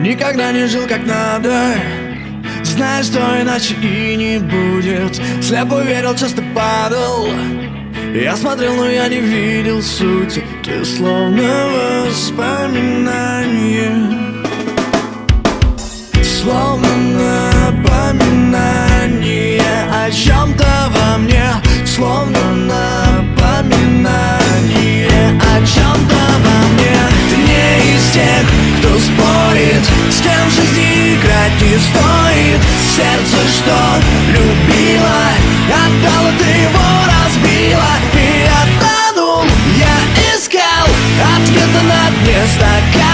Никогда не жил как надо. Знаешь, что иначе и не будет. Слепо верил, часто падал. Я смотрел, но я не видел сути. Ты словно воспоминание. Словно напоминание. О чем-то что любила. Отдала, ты его разбила И я тонул, я искал Ответа на дне стакана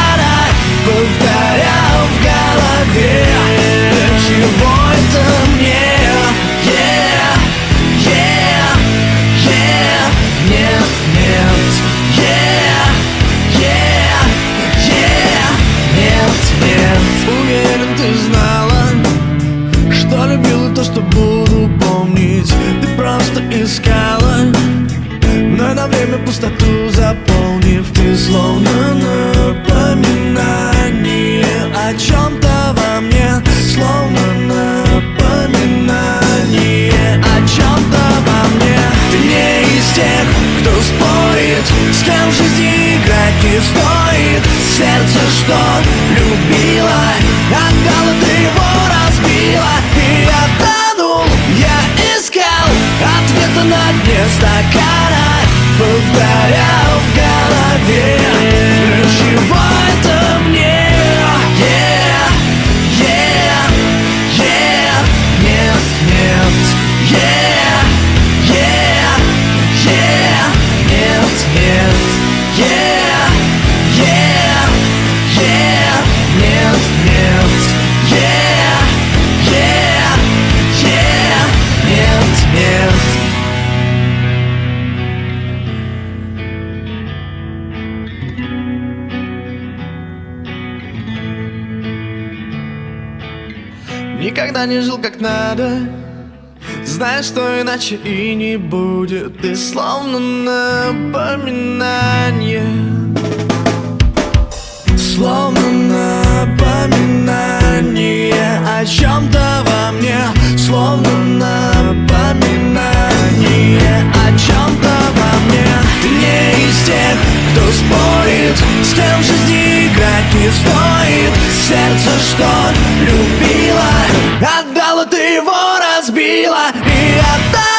искала Но на время пустоту заполнив Ты словно напоминание О чем-то во мне Словно напоминание О чем-то во мне. Ты не из тех, кто спорит С кем в жизни играть не стоит. Сердце, что любила Никогда не жил как надо. Знаешь, что иначе и не будет. Ты словно напоминание. Словно напоминание О чем-то во мне. Словно напоминание О чем-то во мне. Ты не из тех, кто спорит С кем жизни играть не стоит. Сердце, что любила И отдала